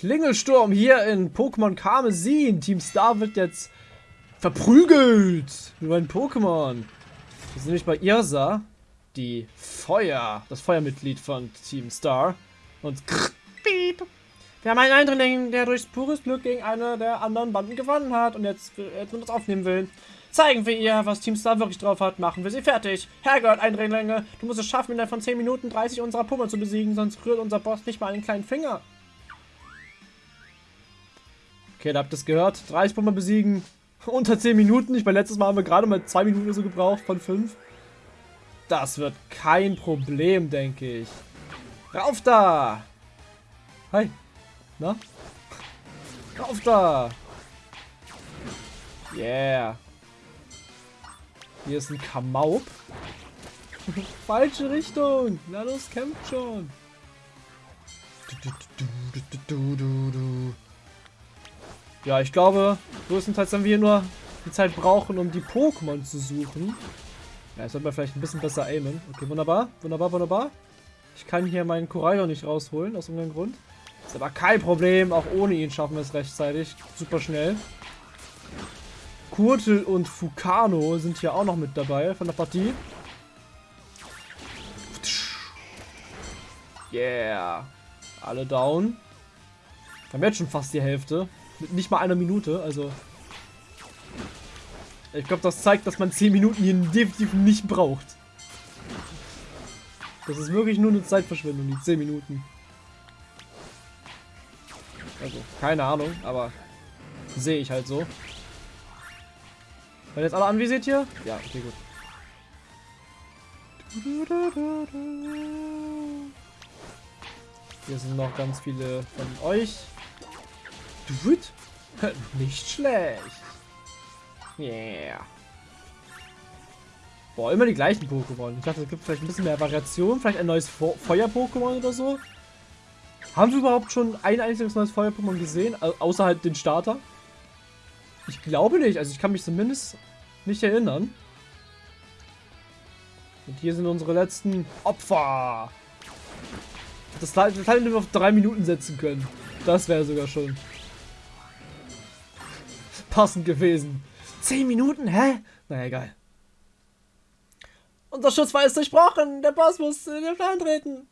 Klingelsturm hier in Pokémon Karmesin. Team Star wird jetzt verprügelt. Nur ein Pokémon. Wir sind nämlich bei Irsa, die Feuer, das Feuermitglied von Team Star. Und Piep. Wir haben einen Eindringling, der durch pures Glück gegen eine der anderen Banden gewonnen hat und jetzt, jetzt mit uns aufnehmen will. Zeigen wir ihr, was Team Star wirklich drauf hat, machen wir sie fertig. Herrgott, Eindringlinge, du musst es schaffen, innerhalb von 10 Minuten 30 unserer Pummel zu besiegen, sonst rührt unser Boss nicht mal einen kleinen Finger. Okay, da habt ihr es gehört. 30 Pummel besiegen, unter 10 Minuten. Ich meine, letztes Mal haben wir gerade mal 2 Minuten so gebraucht von 5. Das wird kein Problem, denke ich. Rauf da! Hi. Na? Rauf da! Yeah. Hier ist ein Kamaup. Falsche Richtung. Na los, kämpft schon. Ja, ich glaube, größtenteils werden wir nur die Zeit brauchen, um die Pokémon zu suchen. Ja, jetzt sollten wir vielleicht ein bisschen besser aimen. Okay, wunderbar. Wunderbar, wunderbar. Ich kann hier meinen Koraidon nicht rausholen, aus irgendeinem Grund. Ist aber kein Problem. Auch ohne ihn schaffen wir es rechtzeitig. Super schnell. Kurtel und Fukano sind hier auch noch mit dabei von der Partie. Yeah. Alle down. Wir haben jetzt schon fast die Hälfte. Mit nicht mal einer Minute, also... Ich glaube, das zeigt, dass man 10 Minuten hier definitiv nicht braucht. Das ist wirklich nur eine Zeitverschwendung, die 10 Minuten. Also, keine Ahnung, aber sehe ich halt so. Werden jetzt alle anvisiert hier? Ja, okay, gut. Hier sind noch ganz viele von euch. Nicht schlecht. Yeah. Boah, immer die gleichen Pokémon. Ich dachte, es gibt vielleicht ein bisschen mehr Variation. Vielleicht ein neues Feuer-Pokémon oder so. Haben wir überhaupt schon ein einziges neues Feuer-Pokémon gesehen? außer halt den Starter? Ich glaube nicht. Also ich kann mich zumindest nicht erinnern. Und hier sind unsere letzten Opfer. Das Teil hätten wir auf drei Minuten setzen können. Das wäre sogar schon passend gewesen. Zehn Minuten? Hä? Naja, egal. Unser Schutzfall ist durchbrochen. Der Boss muss in den Plan treten.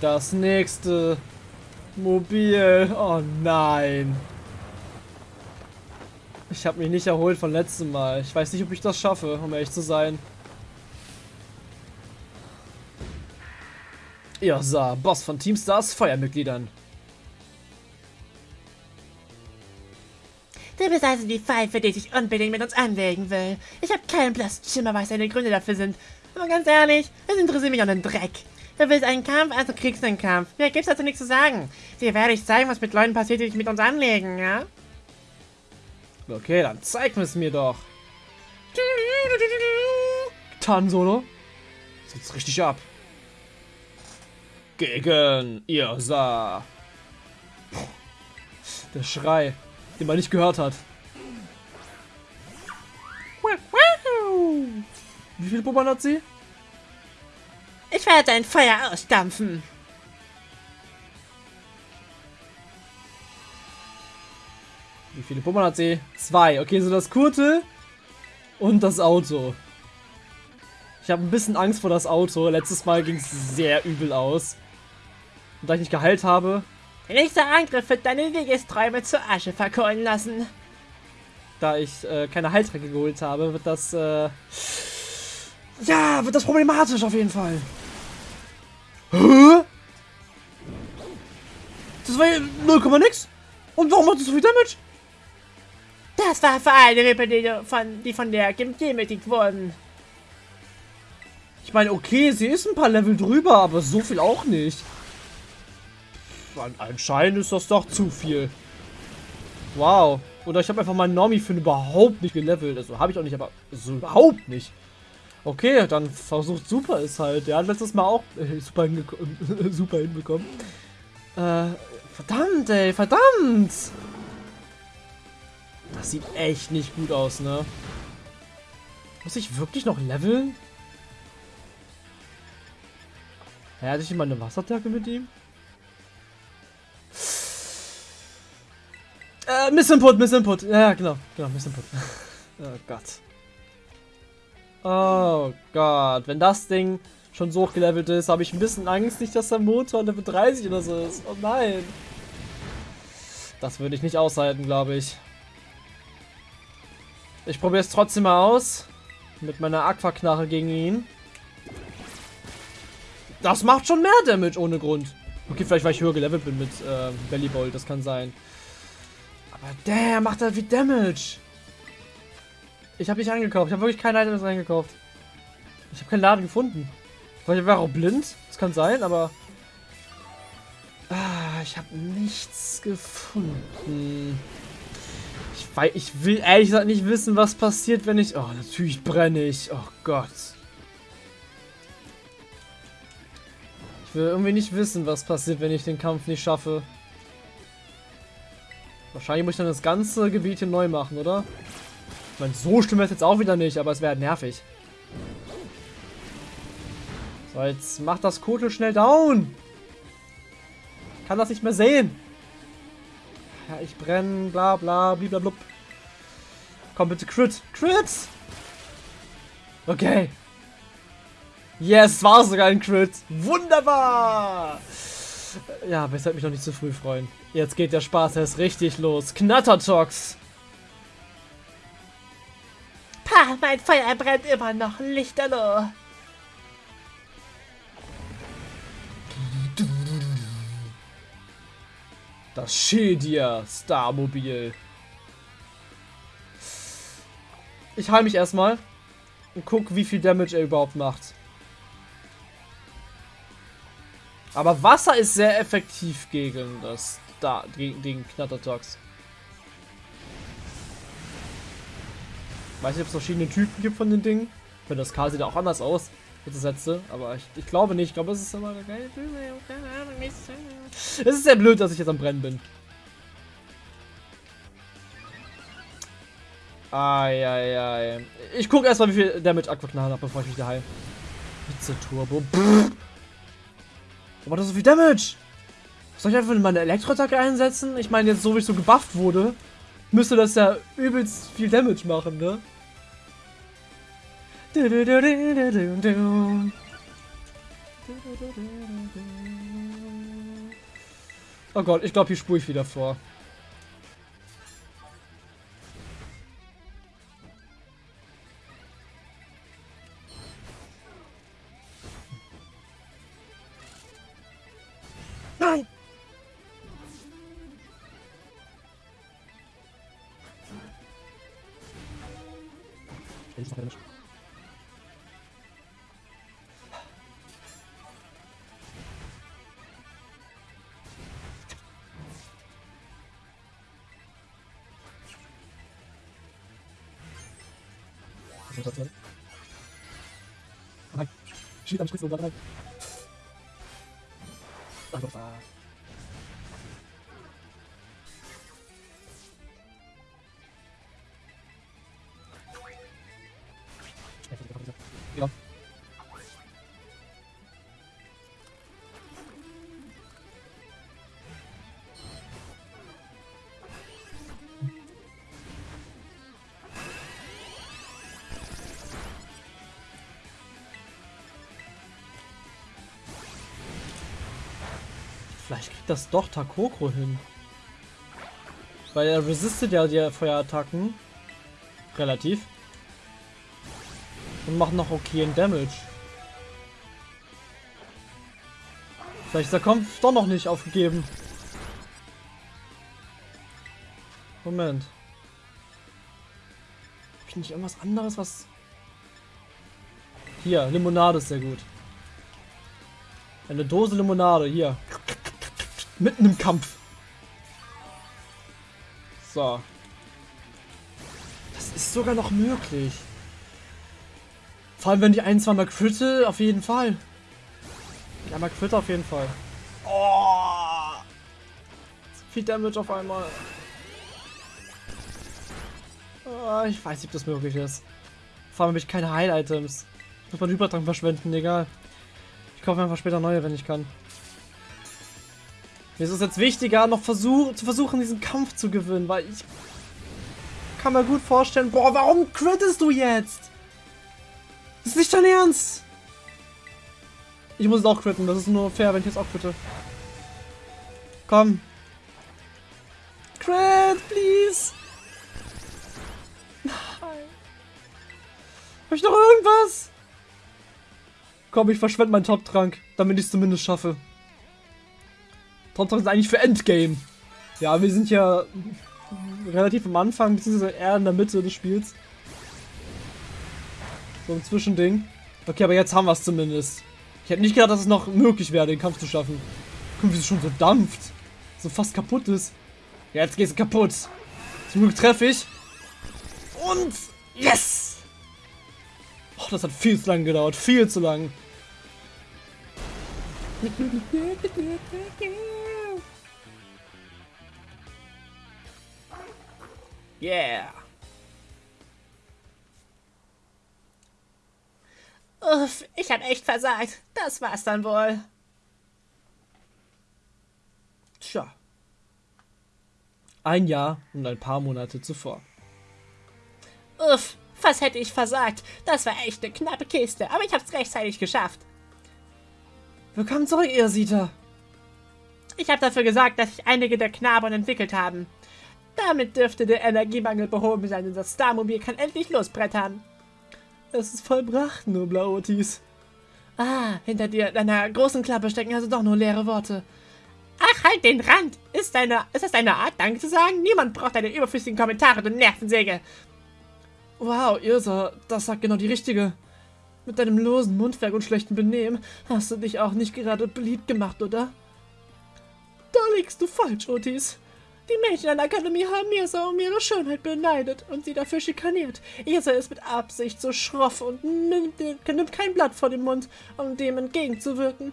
Das nächste Mobil. Oh nein. Ich habe mich nicht erholt von letztem Mal. Ich weiß nicht, ob ich das schaffe, um ehrlich zu sein. Ja, sah Boss von Teamstars Feuermitgliedern. Du bist also die Pfeife, die sich unbedingt mit uns anlegen will. Ich habe keinen blassen Schimmer, was deine Gründe dafür sind. Aber ganz ehrlich, es interessiert mich auch einen Dreck. Du willst einen Kampf, also kriegst du einen Kampf. Mir gibt's dazu nichts zu sagen. Dir werde ich zeigen, was mit Leuten passiert, die sich mit uns anlegen, ja? Okay, dann zeig es mir doch. Tan-Solo. Sitzt richtig ab. Gegen Irsa. Der Schrei den man nicht gehört hat. Wie viele Pummern hat sie? Ich werde dein Feuer ausdampfen. Wie viele Pummern hat sie? Zwei. Okay, so das Kurte und das Auto. Ich habe ein bisschen Angst vor das Auto. Letztes Mal ging es sehr übel aus. Und da ich nicht geheilt habe, der nächste Angriff wird deine Wegesträume zur Asche verkohlen lassen. Da ich äh, keine Heiltränke geholt habe, wird das, äh, ja, wird das problematisch auf jeden Fall. Hä? Das war ja 0, nix. Und warum macht das so viel Damage? Das war für alle Rippe, die von, die von der gemächtigt wurden. Ich meine, okay, sie ist ein paar Level drüber, aber so viel auch nicht. Anscheinend ist das doch zu viel. Wow. Oder ich habe einfach meinen Normie-Fin überhaupt nicht gelevelt. Also habe ich auch nicht, aber so überhaupt nicht. Okay, dann versucht Super es halt. Der hat letztes Mal auch äh, super, super hinbekommen. Äh, verdammt, ey, verdammt! Das sieht echt nicht gut aus, ne? Muss ich wirklich noch leveln? Ja, hatte ich immer eine Wasserattacke mit ihm? Äh, Missinput, Missinput. Ja, genau, genau, Missinput. oh Gott. Oh Gott, wenn das Ding schon so hochgelevelt ist, habe ich ein bisschen Angst, nicht, dass der Motor Level 30 oder so ist. Oh nein. Das würde ich nicht aushalten, glaube ich. Ich probiere es trotzdem mal aus. Mit meiner Aquaknarre gegen ihn. Das macht schon mehr Damage ohne Grund. Okay, vielleicht weil ich höher gelevelt bin mit äh, Bellybolt, das kann sein. Aber der macht da wie Damage. Ich habe nicht eingekauft. Ich habe wirklich keine Items eingekauft. Ich habe keinen Laden gefunden. Vielleicht war auch blind. Das kann sein, aber... Ah, ich habe nichts gefunden. Ich, weiß, ich will ehrlich gesagt nicht wissen, was passiert, wenn ich... Oh, natürlich brenne ich. Oh Gott. Ich will irgendwie nicht wissen, was passiert, wenn ich den Kampf nicht schaffe. Wahrscheinlich muss ich dann das ganze Gebiet hier neu machen, oder? Ich meine, so stimmt es jetzt auch wieder nicht, aber es wäre nervig. So, jetzt macht das Kotel schnell down. Ich kann das nicht mehr sehen. Ja, ich brenne, bla bla, blub. Komm bitte, Crit. Crit! Okay. Yes, war sogar ein Crit. Wunderbar! Ja, aber es hat mich noch nicht zu früh freuen. Jetzt geht der Spaß erst richtig los. Knattertox! Pah, mein Feuer brennt immer noch lichterloh. Das Shedia Starmobil. Ich heil mich erstmal und guck, wie viel Damage er überhaupt macht. Aber Wasser ist sehr effektiv gegen das da gegen, gegen Knattertox. Weiß nicht, ob es verschiedene Typen gibt von den Dingen. Wenn das K sieht auch anders aus. Bitte Sätze, aber ich, ich, glaube nicht. Ich glaube, es ist immer Es ist sehr blöd, dass ich jetzt am Brennen bin. Eieiei. Ich gucke erstmal, wie viel Damage Aquaknall hat, bevor ich mich da heile. Hitze Turbo. Pff. Aber das so viel Damage. Soll ich einfach meine Elektroattacke einsetzen? Ich meine, jetzt so wie ich so gebufft wurde, müsste das ja übelst viel Damage machen, ne? Oh Gott, ich glaube, hier spule ich wieder vor. Nein. Schild am Spitze und nein. Ach, das doch Takoko hin. Weil er resistet ja die Feuerattacken. Relativ. Und macht noch okayen Damage. Vielleicht ist der Kampf doch noch nicht aufgegeben. Moment. Hab ich nicht irgendwas anderes, was... Hier, Limonade ist sehr gut. Eine Dose Limonade, hier. Mitten im Kampf. So. Das ist sogar noch möglich. Vor allem, wenn die ein, zweimal critte, auf jeden Fall. Die einmal critte auf jeden Fall. Oh! Viel Damage auf einmal. Oh, ich weiß nicht, ob das möglich ist. Vor allem habe ich keine Heil-Items. Muss man Übertrag verschwenden, egal. Ich kaufe einfach später neue, wenn ich kann. Mir ist es jetzt wichtiger, noch versuch, zu versuchen, diesen Kampf zu gewinnen, weil ich kann mir gut vorstellen, boah, warum crittest du jetzt? Das ist nicht dein Ernst. Ich muss es auch critten, das ist nur fair, wenn ich jetzt auch critte. Komm. Crit, please. Nein. Hab ich noch irgendwas? Komm, ich verschwende meinen Top-Trank, damit ich es zumindest schaffe. Top-Trank ist eigentlich für Endgame. Ja, wir sind ja relativ am Anfang, beziehungsweise eher in der Mitte des Spiels. So ein Zwischending. Okay, aber jetzt haben wir es zumindest. Ich hätte nicht gedacht, dass es noch möglich wäre, den Kampf zu schaffen. Guck, wie es schon so dampft. So fast kaputt ist. Jetzt geht es kaputt. Zum Glück treffe ich. Und yes! Oh, das hat viel zu lange gedauert. Viel zu lang. Yeah. Uff, ich hab echt versagt. Das war's dann wohl. Tja. Ein Jahr und ein paar Monate zuvor. Uff, was hätte ich versagt? Das war echt eine knappe Kiste, aber ich hab's rechtzeitig geschafft. Willkommen zurück, Irsita. Ich habe dafür gesorgt, dass sich einige der Knaben entwickelt haben. Damit dürfte der Energiemangel behoben sein und das Starmobil kann endlich losbrettern. Es ist vollbracht, nur Blauotis. Ah, hinter dir, deiner großen Klappe stecken also doch nur leere Worte. Ach, halt den Rand! Ist, deine, ist das deine Art, Danke zu sagen? Niemand braucht deine überflüssigen Kommentare, du Nervensäge! Wow, Irsa, das sagt genau die richtige. Mit deinem losen Mundwerk und schlechten Benehmen hast du dich auch nicht gerade beliebt gemacht, oder? Da liegst du falsch, Otis. Die Mädchen an der Akademie haben Irsa um ihre Schönheit beneidet und sie dafür schikaniert. Irsa ist mit Absicht so schroff und nimmt, nimmt kein Blatt vor den Mund, um dem entgegenzuwirken.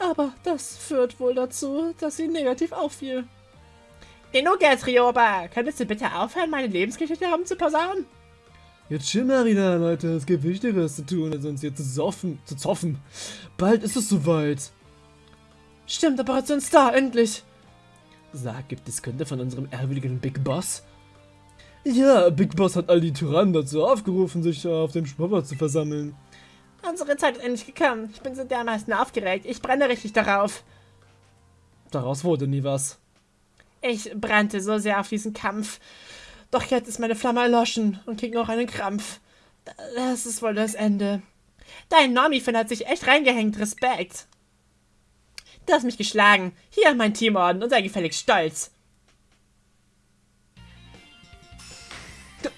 Aber das führt wohl dazu, dass sie negativ auffiel. Denuga, Trioba, könntest du bitte aufhören, meine Lebensgeschichte herumzuposaunen? Jetzt chill mal wieder, Leute. Es gibt Wichtigeres zu tun, als uns hier zu soffen, zu zoffen. Bald ist es soweit. Stimmt, Operation Star, endlich. Sag, gibt es Kunde von unserem ehrwürdigen Big Boss? Ja, Big Boss hat all die Tyrannen dazu aufgerufen, sich auf dem Schwabber zu versammeln. Unsere Zeit ist endlich gekommen. Ich bin so dermaßen aufgeregt. Ich brenne richtig darauf. Daraus wurde nie was. Ich brannte so sehr auf diesen Kampf. Doch jetzt ist meine Flamme erloschen und krieg noch einen Krampf. Das ist wohl das Ende. Dein Normifin hat sich echt reingehängt. Respekt. Du hast mich geschlagen. Hier mein Teamorden und sei gefälligst stolz.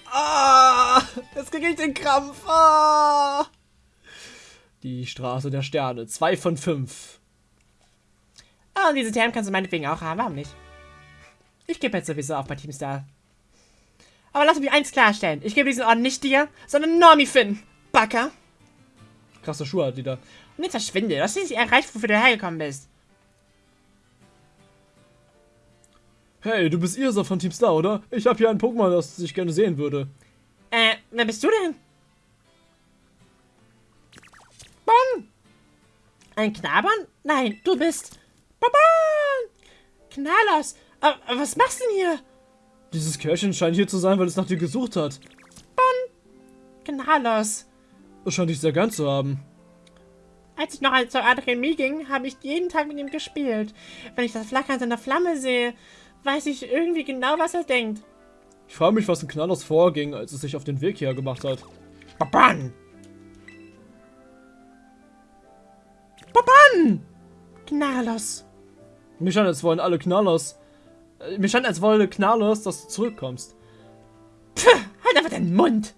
Ah, jetzt krieg ich den Krampf. Ah. Die Straße der Sterne. Zwei von fünf. Ah, und diese Term kannst du meinetwegen auch haben. Warum nicht? Ich gebe jetzt sowieso auf bei Teamstar. Aber lass mich eins klarstellen. Ich gebe diesen Orden nicht dir, sondern Normi Finn. Backer. Krasse Schuhe hat die da. Und jetzt verschwinde. Du hast nicht erreicht, wofür du hergekommen bist. Hey, du bist Irsa von Team Star, oder? Ich habe hier ein Pokémon, das ich gerne sehen würde. Äh, wer bist du denn? Bon! Ein Knabern? Nein, du bist... Babon! Aber, aber was machst du denn hier? Dieses Kerlchen scheint hier zu sein, weil es nach dir gesucht hat. Bon! Knallers! Es scheint dich sehr gern zu haben. Als ich noch zur Akademie ging, habe ich jeden Tag mit ihm gespielt. Wenn ich das Flackern seiner Flamme sehe, weiß ich irgendwie genau, was er denkt. Ich frage mich, was in Knallers vorging, als es sich auf den Weg hierher gemacht hat. Baban! Baban! Knallers. Mir scheint, als wollen alle Knallers. Äh, mir scheint, als wolle Knallers, dass du zurückkommst. Puh, halt einfach deinen Mund!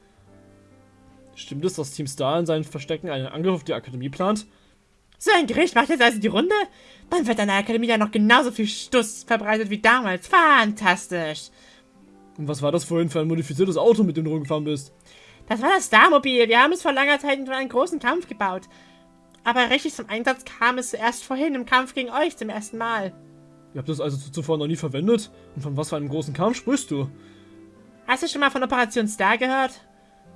Stimmt es, dass Team Star in seinen Verstecken einen Angriff auf die Akademie plant? So ein Gericht macht jetzt also die Runde? Dann wird an der Akademie ja noch genauso viel Stuss verbreitet wie damals. Fantastisch! Und was war das vorhin für ein modifiziertes Auto, mit dem du rumgefahren bist? Das war das Starmobil. Wir haben es vor langer Zeit in einen großen Kampf gebaut. Aber richtig zum Einsatz kam es erst vorhin im Kampf gegen euch zum ersten Mal. Ihr habt das also zuvor noch nie verwendet? Und von was für einem großen Kampf sprichst du? Hast du schon mal von Operation Star gehört?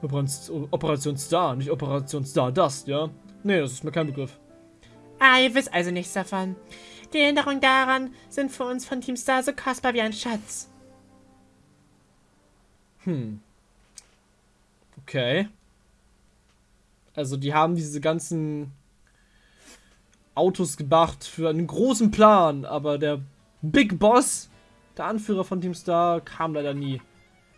Operation Star, nicht Operation Stardust, ja? Nee, das ist mir kein Begriff. Ah, ihr wisst also nichts davon. Die Erinnerungen daran sind für uns von Team Star so kostbar wie ein Schatz. Hm. Okay. Also die haben diese ganzen Autos gemacht für einen großen Plan, aber der Big Boss, der Anführer von Team Star, kam leider nie.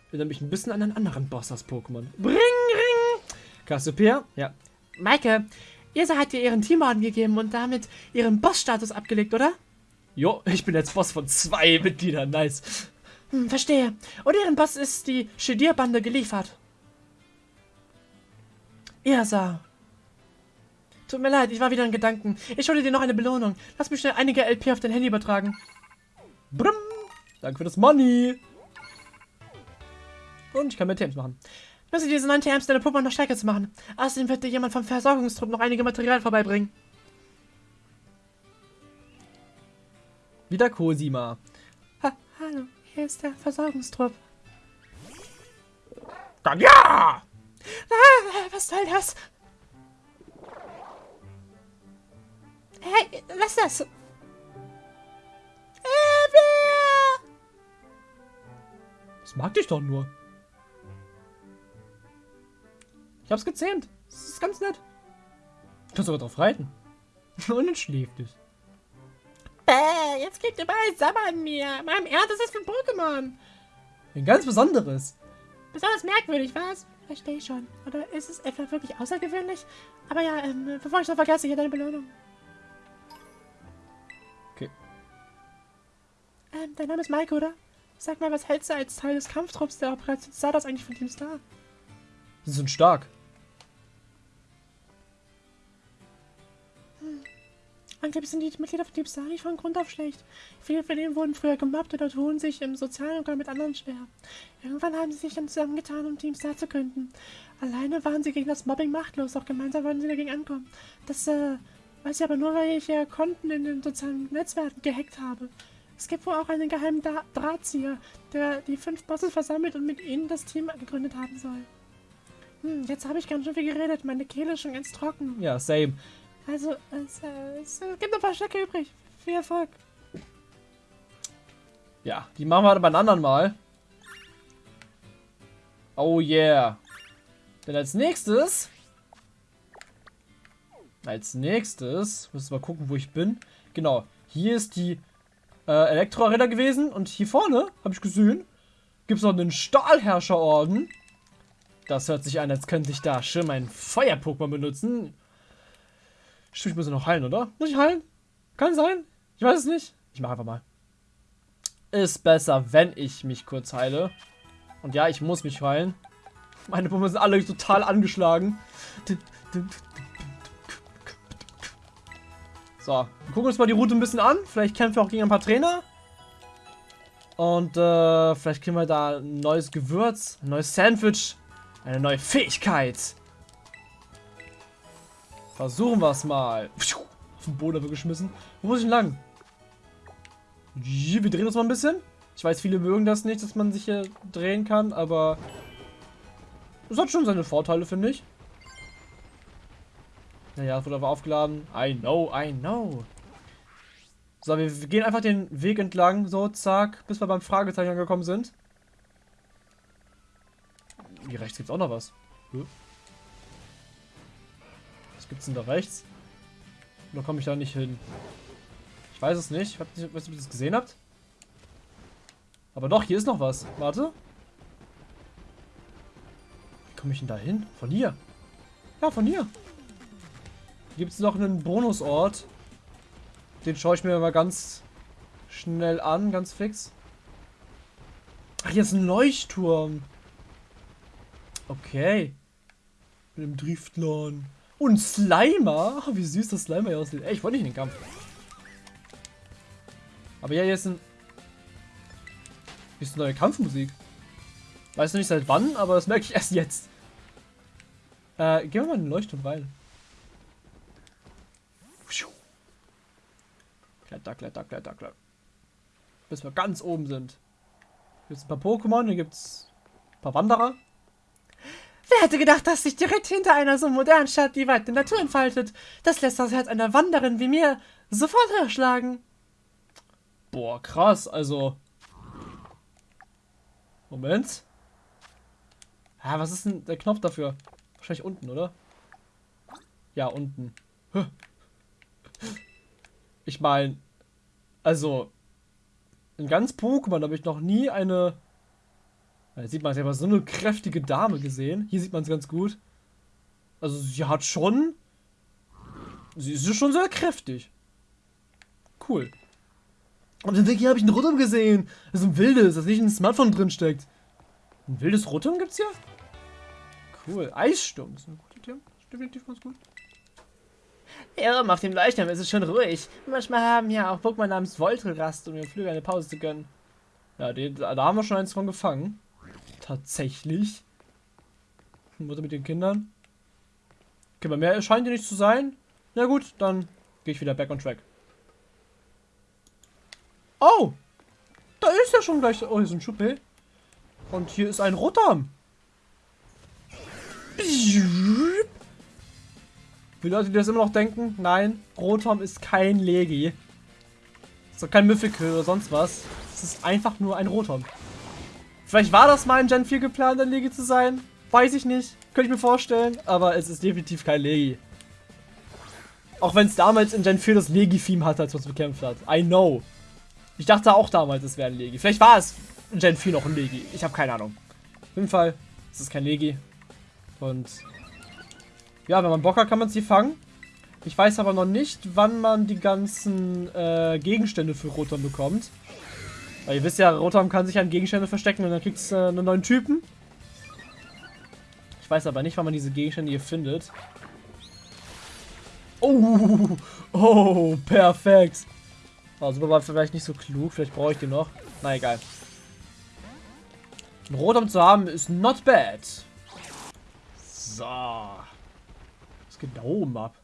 Erinnert mich ein bisschen an einen anderen Boss aus Pokémon. Bring, ring! Cassiopeia? Ja. Maike, Isa hat dir ihren Teamorden gegeben und damit ihren Bossstatus abgelegt, oder? Jo, ich bin jetzt Boss von zwei Mitgliedern. Nice. Hm, verstehe. Und ihren Boss ist die Shedir-Bande geliefert. Irsa. Tut mir leid, ich war wieder in Gedanken. Ich schulde dir noch eine Belohnung. Lass mich schnell einige LP auf dein Handy übertragen. Brumm. Danke für das Money. Und ich kann mehr TMs machen. Dir diese neuen TMs deine Puppe noch stärker zu machen. Außerdem wird dir jemand vom Versorgungstrupp noch einige Material vorbeibringen. Wieder Cosima. Ha hallo, hier ist der Versorgungstrupp. Dann ja! Ah, was soll das? Hey, lass das! Äh, wer? Das mag dich doch nur. Ich hab's gezähmt. Das ist ganz nett. Du kannst sogar drauf reiten. Und dann schläft es. Bäh, jetzt kriegt ihr überall Sabber an mir. Meinem Ernst, das ist für ein Pokémon. Ein ganz besonderes. Besonders merkwürdig, was? Verstehe ich schon. Oder ist es etwa wirklich außergewöhnlich? Aber ja, ähm, bevor ich noch vergesse, hier deine Belohnung. Okay. Ähm, dein Name ist Mike, oder? Sag mal, was hältst du als Teil des Kampftrupps der Operation Stardust eigentlich von Team Star? Sie sind stark. Angeblich sind die Mitglieder von Star nicht von Grund auf schlecht. Viele von ihnen wurden früher gemobbt oder tun sich im sozialen Umgang mit anderen schwer. Irgendwann haben sie sich dann zusammengetan, um Team Star zu gründen. Alleine waren sie gegen das Mobbing machtlos, auch gemeinsam wollten sie dagegen ankommen. Das, äh, weiß ich aber nur, weil ich äh, Konten in den sozialen Netzwerken gehackt habe. Es gibt wohl auch einen geheimen da Drahtzieher, der die fünf Bosses versammelt und mit ihnen das Team gegründet haben soll. Hm, jetzt habe ich ganz schön viel geredet. Meine Kehle ist schon ganz trocken. Ja, same. Also, es, es äh, gibt noch ein paar Stücke übrig. Viel Erfolg. Ja, die machen wir aber ein anderen Mal. Oh yeah. Denn als nächstes... Als nächstes... Müssen wir mal gucken, wo ich bin. Genau. Hier ist die äh, Elektro-Arena gewesen. Und hier vorne, habe ich gesehen, gibt es noch einen Stahlherrscherorden. Das hört sich an, als könnte ich da schon mein Feuer-Pokémon benutzen. Stimmt, ich muss noch heilen, oder? Muss ich heilen? Kann sein. Ich weiß es nicht. Ich mache einfach mal. Ist besser, wenn ich mich kurz heile. Und ja, ich muss mich heilen. Meine Pummel sind alle total angeschlagen. So, wir gucken uns mal die Route ein bisschen an. Vielleicht kämpfen wir auch gegen ein paar Trainer. Und äh, vielleicht kriegen wir da ein neues Gewürz, ein neues Sandwich, eine neue Fähigkeit. Versuchen wir es mal. Auf den Boden wird geschmissen. Wo muss ich denn lang? Wir drehen uns mal ein bisschen. Ich weiß, viele mögen das nicht, dass man sich hier drehen kann, aber es hat schon seine Vorteile, finde ich. Naja, es wurde aber aufgeladen. I know, I know. So, wir, wir, gehen einfach den Weg entlang, so, zack, bis wir beim Fragezeichen angekommen sind. Hier rechts gibt es auch noch was. Hm? Gibt's denn da rechts? Oder komme ich da nicht hin? Ich weiß es nicht. Ich weiß nicht, ob ihr das gesehen habt. Aber doch, hier ist noch was. Warte. Wie komme ich denn da hin? Von hier. Ja, von hier. Hier gibt es noch einen Bonusort. Den schaue ich mir mal ganz schnell an, ganz fix. Ach, hier ist ein Leuchtturm. Okay. Mit dem Driftlon. Und Slimer. Wie süß das Slimer hier aussieht. Ey, ich wollte nicht in den Kampf. Aber ja, hier ist ein... Hier ist eine neue Kampfmusik. Weiß noch nicht seit wann, aber das merke ich erst jetzt. Äh, gehen wir mal in den Leuchtturm rein. Kletter, kletter, kletter, kletter. Bis wir ganz oben sind. Hier gibt es ein paar Pokémon, hier gibt es ein paar Wanderer. Wer hätte gedacht, dass sich direkt hinter einer so modernen Stadt die weite Natur entfaltet? Das lässt das Herz einer Wanderin wie mir sofort höher schlagen. Boah, krass, also. Moment. Ah, was ist denn der Knopf dafür? Wahrscheinlich unten, oder? Ja, unten. Ich meine, also, in ganz Pokémon habe ich noch nie eine. Da sieht man, sie hat so eine kräftige Dame gesehen. Hier sieht man es ganz gut. Also, sie hat schon. Sie ist schon sehr kräftig. Cool. Und im Weg hier habe ich einen Rotom gesehen. Das ist ein wildes, das nicht in ein Smartphone drin steckt. Ein wildes Rotom gibt's hier? Cool. Eissturm. Ist ein guter ist definitiv ganz gut. Oben auf dem Leuchtturm ist es schon ruhig. Manchmal haben ja auch Pokémon namens Voltrast, um ihren Flügel eine Pause zu gönnen. Ja, die, da haben wir schon eins von gefangen. Tatsächlich. Mutter mit den Kindern. Okay, bei mehr scheint die nicht zu sein. Na gut, dann gehe ich wieder back on track. Oh! Da ist ja schon gleich. Oh, hier ist ein Schuppe. Und hier ist ein Rotom. Für Leute, die das immer noch denken, nein, Rotom ist kein Legi. Ist doch kein Mythical oder sonst was. Es ist einfach nur ein Rotom. Vielleicht war das mal in Gen 4 geplant, ein Legi zu sein. Weiß ich nicht. Könnte ich mir vorstellen. Aber es ist definitiv kein Legi. Auch wenn es damals in Gen 4 das Legi-Theme hatte, als man es bekämpft hat. I know. Ich dachte auch damals, es wäre ein Legi. Vielleicht war es in Gen 4 noch ein Legi. Ich habe keine Ahnung. Auf jeden Fall ist es kein Legi. Und ja, wenn man Bock hat, kann man sie fangen. Ich weiß aber noch nicht, wann man die ganzen äh, Gegenstände für Rotom bekommt. Weil ihr wisst ja, Rotom kann sich an Gegenstände verstecken und dann kriegt es äh, einen neuen Typen. Ich weiß aber nicht, wann man diese Gegenstände hier findet. Oh, oh, perfekt. Oh, super war vielleicht nicht so klug. Vielleicht brauche ich den noch. Na egal. Ein Rotom zu haben ist not bad. So. Was geht da oben ab?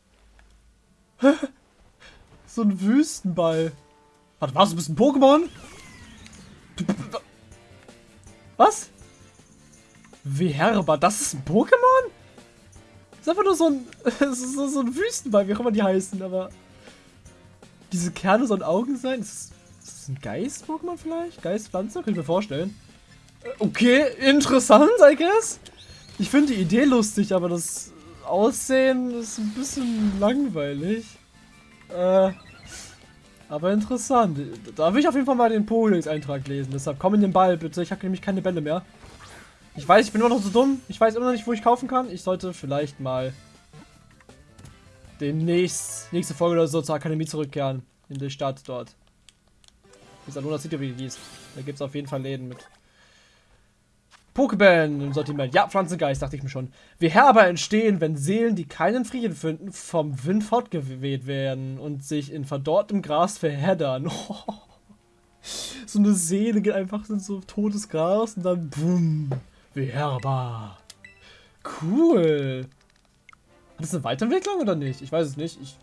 so ein Wüstenball. Warte, was? Du bist ein Pokémon? Was? Verba, das ist ein Pokémon? Das ist einfach nur so ein, so, ein Wüstenball, wie auch immer die heißen, aber diese Kerne sollen Augen sein? Ist das, ist das ein Geist-Pokémon vielleicht? Geist-Pflanze? Kann ich mir vorstellen. Äh, okay, interessant, I guess. Ich finde die Idee lustig, aber das Aussehen ist ein bisschen langweilig. Äh, aber interessant. Da will ich auf jeden Fall mal den Pokédex-Eintrag lesen. Deshalb komm in den Ball, bitte. Ich habe nämlich keine Bälle mehr. Ich weiß, ich bin immer noch so dumm. Ich weiß immer noch nicht, wo ich kaufen kann. Ich sollte vielleicht mal demnächst, nächste Folge oder so zur Akademie zurückkehren. In die Stadt dort. Ist Aluna City, wie die hieß. Da gibt es auf jeden Fall Läden mit Pokébällen im Sortiment. Ja, Pflanzengeist, dachte ich mir schon. Wie aber entstehen, wenn Seelen, die keinen Frieden finden, vom Wind fortgeweht werden und sich in verdorrtem Gras verheddern. so eine Seele geht einfach in so totes Gras und dann boom. Wie herbar. Cool. Ist das eine Weiterentwicklung oder nicht? Ich weiß es nicht. Ich,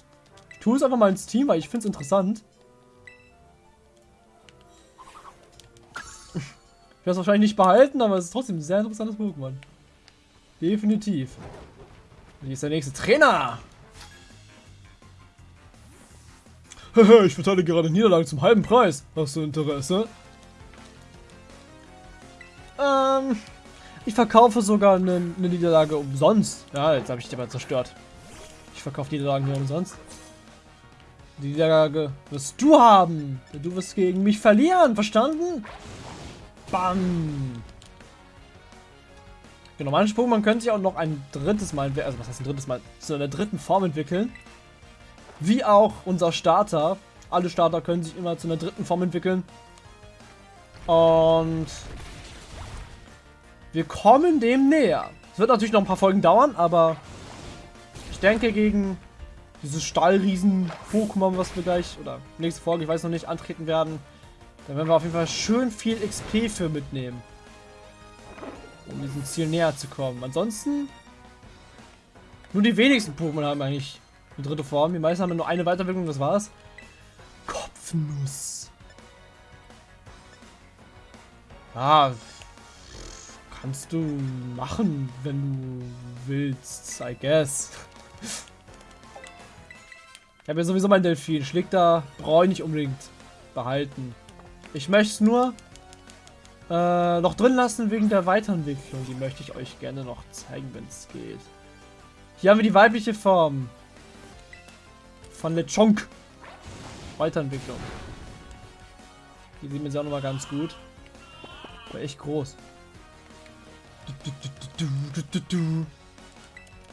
ich tue es einfach mal ins Team, weil ich finde es interessant. Ich werde es wahrscheinlich nicht behalten, aber es ist trotzdem ein sehr interessantes Pokémon. Definitiv. Hier ist der nächste Trainer. ich verteile gerade Niederlagen zum halben Preis. Hast du Interesse? Ähm, ich verkaufe sogar eine, eine Niederlage umsonst. Ja, jetzt habe ich die mal zerstört. Ich verkaufe Niederlagen hier umsonst. Die Niederlage wirst du haben. Du wirst gegen mich verlieren, verstanden? Bam! Genau, manche Pokémon können sich auch noch ein drittes Mal, also was heißt ein drittes Mal, zu einer dritten Form entwickeln. Wie auch unser Starter. Alle Starter können sich immer zu einer dritten Form entwickeln. Und wir kommen dem näher. Es wird natürlich noch ein paar Folgen dauern, aber ich denke gegen dieses Stahlriesen-Pokémon, was wir gleich, oder nächste Folge, ich weiß noch nicht, antreten werden, da werden wir auf jeden Fall schön viel XP für mitnehmen. Um diesem Ziel näher zu kommen. Ansonsten, nur die wenigsten Pokémon haben eigentlich eine dritte Form. Die meisten haben nur eine Weiterentwicklung, das war's. Kopfnuss. Ah, Kannst du machen, wenn du willst, I guess. Ich habe ja sowieso mein Delfin. Schlägt da brauche ich nicht unbedingt behalten. Ich möchte es nur äh, noch drin lassen wegen der Weiterentwicklung. Die möchte ich euch gerne noch zeigen, wenn es geht. Hier haben wir die weibliche Form. Von Lechonk. Weiterentwicklung. Die sieht man sich auch nochmal ganz gut. War echt groß.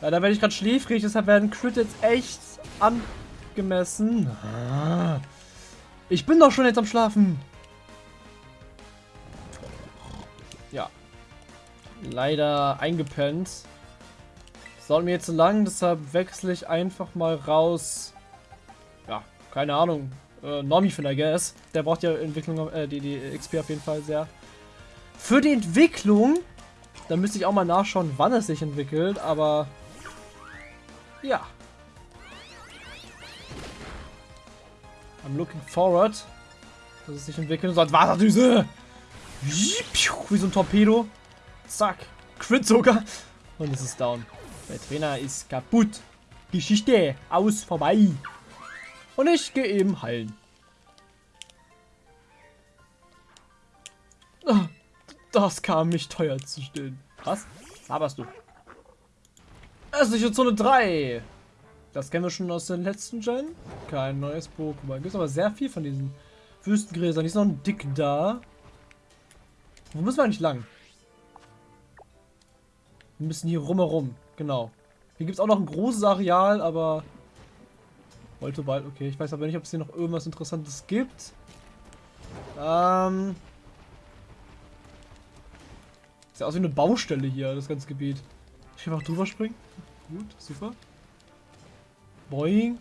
Ja, da werde ich gerade schläfrig, deshalb werden Crit jetzt echt angemessen. Ich bin doch schon jetzt am Schlafen. Leider eingepennt. Dauert mir jetzt zu lang, deshalb wechsle ich einfach mal raus. Ja, keine Ahnung. Äh, Normie für I guess. Der braucht ja Entwicklung, äh, die, die XP auf jeden Fall sehr. Für die Entwicklung, da müsste ich auch mal nachschauen, wann es sich entwickelt, aber ja, I'm looking forward, dass es sich entwickeln soll. Wasserdüse! Wie so ein Torpedo. Zack. Crit sogar. Und es ist down. Der Trainer ist kaputt. Geschichte. Aus. Vorbei. Und ich gehe eben heilen. Ah, das kam mich teuer zu stehen. Was? Laberst du? Östliche Zone 3. Das kennen wir schon aus den letzten Gen. Kein neues Pokémon. Gibt aber sehr viel von diesen Wüstengräsern. Die ist noch ein Dick da. Wo müssen wir eigentlich lang? Wir müssen hier rumherum. Genau. Hier gibt es auch noch ein großes Areal, aber... Wollte bald. Okay, ich weiß aber nicht, ob es hier noch irgendwas Interessantes gibt. Ähm... Sieht aus wie eine Baustelle hier, das ganze Gebiet. Ich einfach drüber springen. Gut, super. Boing.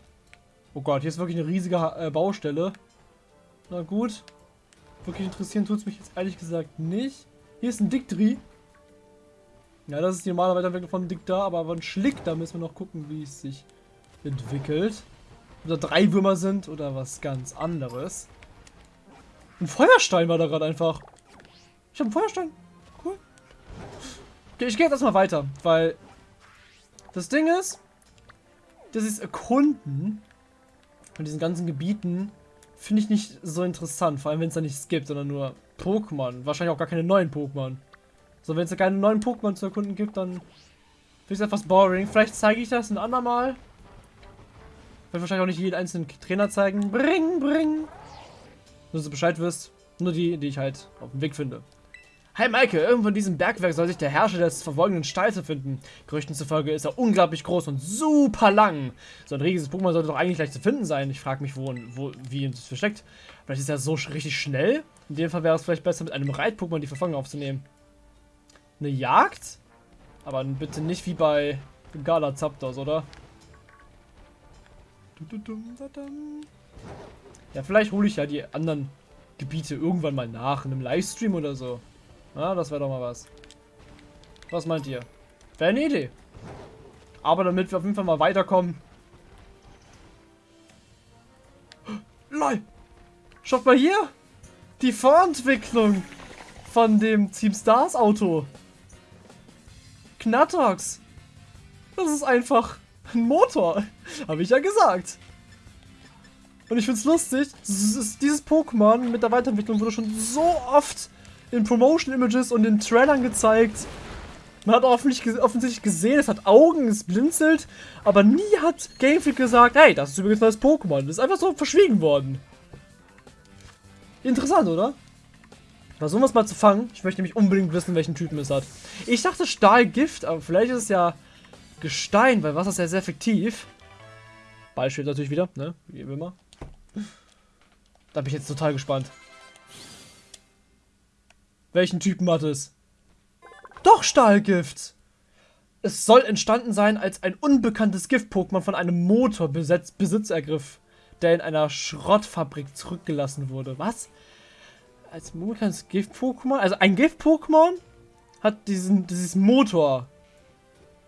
Oh Gott, hier ist wirklich eine riesige äh, Baustelle. Na gut. Wirklich interessieren tut es mich jetzt ehrlich gesagt nicht. Hier ist ein Dictri. Ja, das ist die normale Weiterentwicklung von Dicta, aber von Schlick, da müssen wir noch gucken, wie es sich entwickelt. Ob da drei Würmer sind oder was ganz anderes. Ein Feuerstein war da gerade einfach. Ich habe einen Feuerstein. Cool. Okay, ich gehe jetzt erstmal weiter, weil das Ding ist, das ist Erkunden von diesen ganzen Gebieten finde ich nicht so interessant. Vor allem, wenn es da nichts gibt, sondern nur Pokémon. Wahrscheinlich auch gar keine neuen Pokémon. So, wenn es da keine neuen Pokémon zu erkunden gibt, dann finde ich es etwas boring. Vielleicht zeige ich das ein andermal. Werde wahrscheinlich auch nicht jeden einzelnen Trainer zeigen. Bring, bring. Nur, du Bescheid wirst. Nur die, die ich halt auf dem Weg finde. Hey Maike, irgendwo in diesem Bergwerk soll sich der Herrscher des verfolgenden Stalls befinden. Gerüchten zufolge ist er unglaublich groß und super lang. So ein riesiges Pokémon sollte doch eigentlich leicht zu finden sein. Ich frage mich, wo, wo wie es versteckt. Vielleicht ist er so richtig schnell. In dem Fall wäre es vielleicht besser, mit einem Reit-Pokémon die Verfolgung aufzunehmen. Eine Jagd? Aber bitte nicht wie bei Gala Zapdos, oder? Ja, vielleicht hole ich ja die anderen Gebiete irgendwann mal nach, in einem Livestream oder so. Ja, das wäre doch mal was. Was meint ihr? Wäre eine Idee. Aber damit wir auf jeden Fall mal weiterkommen. LOL! Schaut mal hier! Die Vorentwicklung von dem Team Stars Auto. Knattox. Das ist einfach ein Motor. Habe ich ja gesagt. Und ich finde es lustig, dieses Pokémon mit der Weiterentwicklung wurde schon so oft in Promotion-Images und in Trailern gezeigt. Man hat offensichtlich gesehen, es hat Augen, es blinzelt, aber nie hat Game Freak gesagt, hey, das ist übrigens das Pokémon. Das ist einfach so verschwiegen worden. Interessant, oder? Versuchen wir es mal zu fangen. Ich möchte nämlich unbedingt wissen, welchen Typen es hat. Ich dachte Stahlgift, aber vielleicht ist es ja Gestein, weil Wasser ist ja sehr effektiv. Ball steht natürlich wieder, ne? Wie immer. Da bin ich jetzt total gespannt. Welchen Typen hat es? Doch Stahlgift! Es soll entstanden sein, als ein unbekanntes Gift-Pokémon von einem Motor Besitz, ergriff, der in einer Schrottfabrik zurückgelassen wurde. Was? Als unbekanntes Gift-Pokémon? Also ein Gift-Pokémon hat diesen, dieses Motor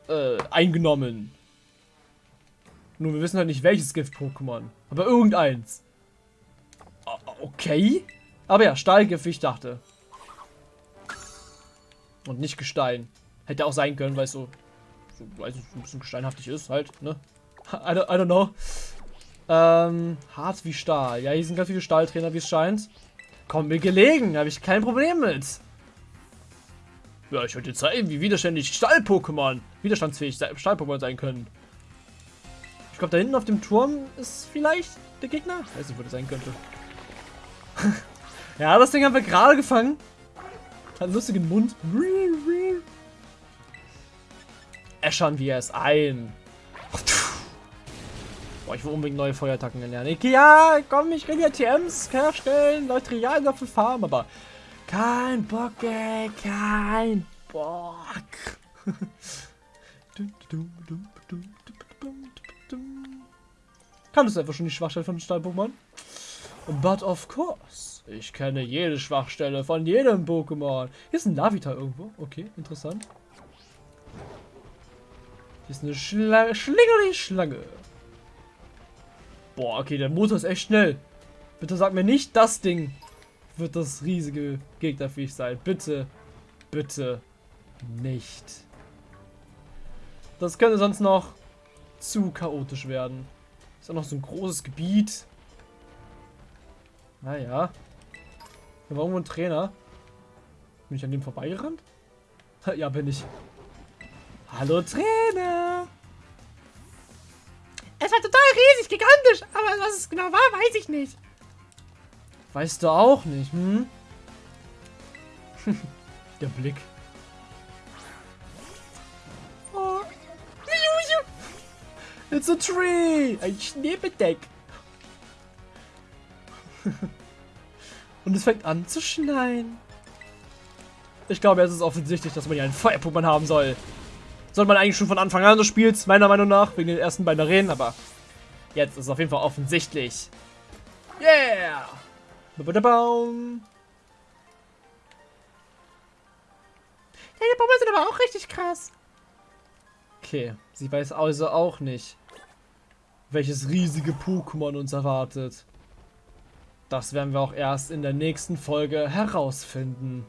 äh, eingenommen. Nur wir wissen halt nicht welches Gift-Pokémon. Aber irgendeins. Okay. Aber ja, Stahlgift, wie ich dachte. Und nicht Gestein. Hätte auch sein können, weil es so, so weiß nicht, ein bisschen gesteinhaftig ist halt, ne? I don't, I don't know. Ähm, hart wie Stahl. Ja, hier sind ganz viele Stahltrainer, wie es scheint. Kommt mir gelegen, habe ich kein Problem mit. Ja, ich wollte zeigen, wie widerständig Stahl-Pokémon, widerstandsfähig Stahl-Pokémon sein können. Ich glaube, da hinten auf dem Turm ist vielleicht der Gegner. Ich weiß nicht, wo das sein könnte. ja, das Ding haben wir gerade gefangen. Hat einen lustigen Mund. Äschern wir es ein. Boah, ich will unbedingt neue Feuerattacken lernen. Ich, ja, komm, ich kann ja TMs herstellen, Materialien dafür farmen, aber kein Bock, ey, kein Bock. Kannst du einfach schon die Schwachstelle von Stahl-Pokémon? But of course. Ich kenne jede Schwachstelle von jedem Pokémon. Hier ist ein Lavita irgendwo. Okay, interessant. Hier ist eine Schlange. Schlingerli Schlange. Boah, okay, der Motor ist echt schnell. Bitte sag mir nicht, das Ding wird das riesige Gegnerviech sein. Bitte, bitte nicht. Das könnte sonst noch zu chaotisch werden. Ist auch noch so ein großes Gebiet. Naja. Hier war irgendwo ein Trainer. Bin ich an dem vorbeigerannt? Ja, bin ich. Hallo Trainer! Es war total riesig, gigantisch, aber was es genau war, weiß ich nicht. Weißt du auch nicht, hm? Der Blick. Oh. It's a tree! Ein Schneebedeck. Und es fängt an zu schneien. Ich glaube, es ist offensichtlich, dass man hier einen Feuerpuppmann haben soll. Sollte man eigentlich schon von Anfang an des Spiels, meiner Meinung nach, wegen den ersten beiden Arenen, aber jetzt ist es auf jeden Fall offensichtlich. Yeah! Baum. Deine Pummel sind aber auch richtig krass. Okay, sie weiß also auch nicht, welches riesige Pokémon uns erwartet. Das werden wir auch erst in der nächsten Folge herausfinden.